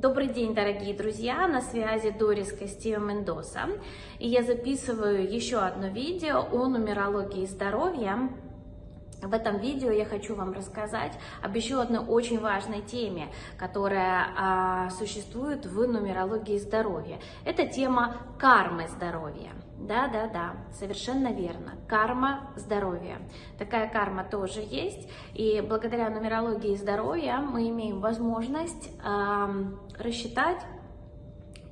Добрый день, дорогие друзья! На связи Дорис Кастио Мендоса. И я записываю еще одно видео о нумерологии здоровья. В этом видео я хочу вам рассказать об еще одной очень важной теме, которая а, существует в нумерологии здоровья. Это тема кармы здоровья. Да-да-да, совершенно верно. Карма здоровья. Такая карма тоже есть. И благодаря нумерологии здоровья мы имеем возможность э, рассчитать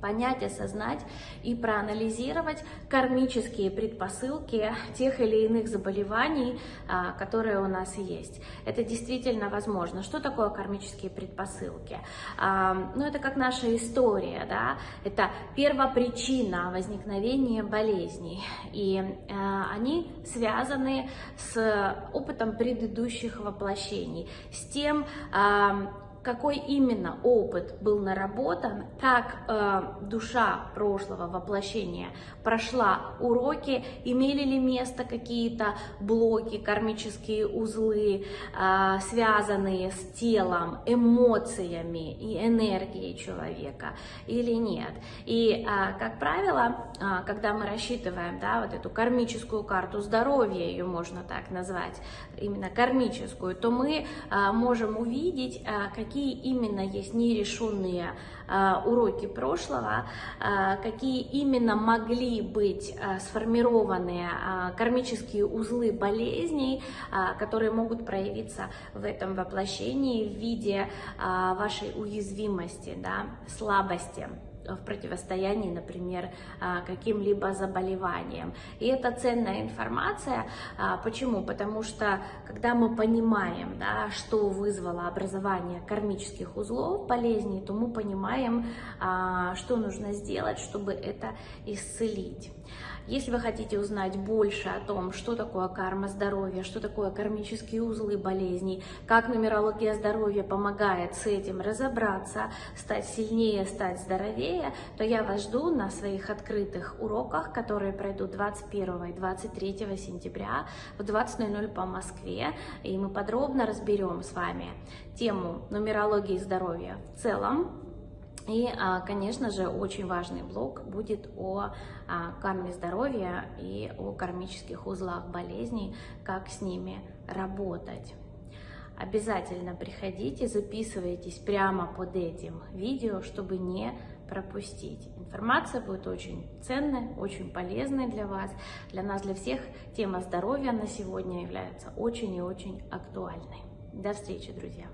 понять, осознать и проанализировать кармические предпосылки тех или иных заболеваний, а, которые у нас есть. Это действительно возможно. Что такое кармические предпосылки? А, ну, это как наша история, да, это первопричина возникновения болезней, и а, они связаны с опытом предыдущих воплощений, с тем, какой именно опыт был наработан, как э, душа прошлого воплощения прошла уроки, имели ли место какие-то блоки, кармические узлы, э, связанные с телом, эмоциями и энергией человека или нет. И, э, как правило, э, когда мы рассчитываем да, вот эту кармическую карту здоровья, ее можно так назвать, именно кармическую, то мы э, можем увидеть, э, какие именно есть нерешенные а, уроки прошлого, а, какие именно могли быть а, сформированы кармические узлы болезней, которые могут проявиться в этом воплощении в виде вашей уязвимости, да, слабости в противостоянии, например, а, каким-либо заболеваниям. И это ценная информация. А, почему? Потому что, когда мы понимаем, да, что вызвало образование кармических узлов болезней, то мы понимаем, а, что нужно сделать, чтобы это исцелить. Если вы хотите узнать больше о том, что такое карма здоровья, что такое кармические узлы болезней, как нумерология здоровья помогает с этим разобраться, стать сильнее, стать здоровее, то я вас жду на своих открытых уроках, которые пройдут 21 и 23 сентября в 20.00 по Москве. И мы подробно разберем с вами тему нумерологии здоровья в целом, и, а, конечно же, очень важный блок будет о а, карме здоровья и о кармических узлах болезней, как с ними работать. Обязательно приходите, записывайтесь прямо под этим видео, чтобы не пропустить. Информация будет очень ценной, очень полезной для вас. Для нас, для всех, тема здоровья на сегодня является очень и очень актуальной. До встречи, друзья!